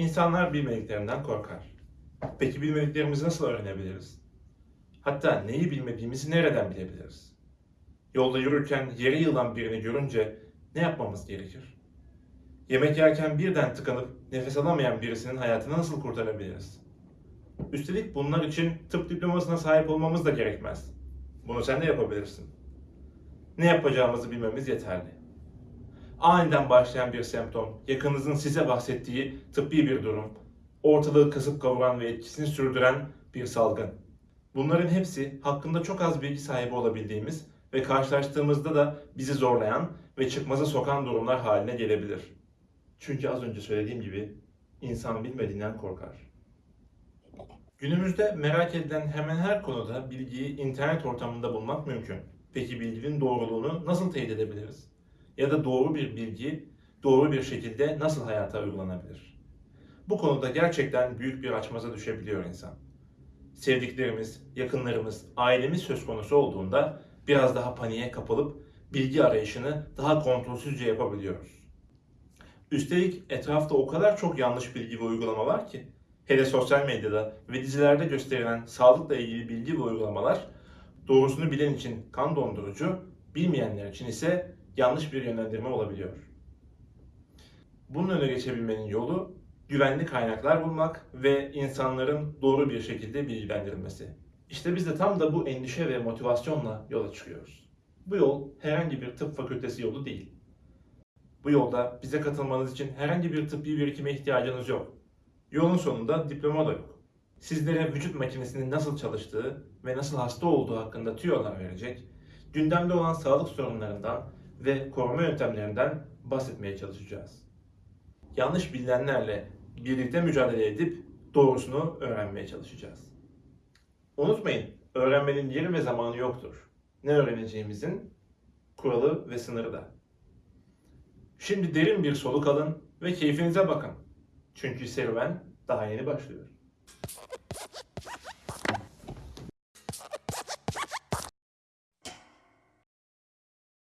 İnsanlar bilmediklerinden korkar. Peki bilmediklerimizi nasıl öğrenebiliriz? Hatta neyi bilmediğimizi nereden bilebiliriz? Yolda yürürken yere yılan birini görünce ne yapmamız gerekir? Yemek yerken birden tıkanıp nefes alamayan birisinin hayatını nasıl kurtarabiliriz? Üstelik bunlar için tıp diplomasına sahip olmamız da gerekmez. Bunu sen de yapabilirsin. Ne yapacağımızı bilmemiz yeterli. Aniden başlayan bir semptom, yakınınızın size bahsettiği tıbbi bir durum, ortalığı kasıp kavuran ve etkisini sürdüren bir salgın. Bunların hepsi hakkında çok az bilgi sahibi olabildiğimiz ve karşılaştığımızda da bizi zorlayan ve çıkmaza sokan durumlar haline gelebilir. Çünkü az önce söylediğim gibi insan bilmediğinden korkar. Günümüzde merak edilen hemen her konuda bilgiyi internet ortamında bulmak mümkün. Peki bilginin doğruluğunu nasıl teyit edebiliriz? Ya da doğru bir bilgi doğru bir şekilde nasıl hayata uygulanabilir? Bu konuda gerçekten büyük bir açmaza düşebiliyor insan. Sevdiklerimiz, yakınlarımız, ailemiz söz konusu olduğunda biraz daha paniğe kapılıp bilgi arayışını daha kontrolsüzce yapabiliyoruz. Üstelik etrafta o kadar çok yanlış bilgi ve uygulama var ki hele sosyal medyada ve dizilerde gösterilen sağlıkla ilgili bilgi ve uygulamalar doğrusunu bilen için kan dondurucu, bilmeyenler için ise yanlış bir yönlendirme olabiliyor. Bunun önüne geçebilmenin yolu güvenli kaynaklar bulmak ve insanların doğru bir şekilde bilgilendirilmesi. İşte biz de tam da bu endişe ve motivasyonla yola çıkıyoruz. Bu yol herhangi bir tıp fakültesi yolu değil. Bu yolda bize katılmanız için herhangi bir tıbbi birikime ihtiyacınız yok. Yolun sonunda diploma da yok. Sizlere vücut makinesinin nasıl çalıştığı ve nasıl hasta olduğu hakkında tüyolar verecek, gündemde olan sağlık sorunlarından ve koruma yöntemlerinden bahsetmeye çalışacağız. Yanlış bilinenlerle birlikte mücadele edip doğrusunu öğrenmeye çalışacağız. Unutmayın, öğrenmenin yeri ve zamanı yoktur. Ne öğreneceğimizin kuralı ve sınırı da. Şimdi derin bir soluk alın ve keyfinize bakın. Çünkü serüven daha yeni başlıyor.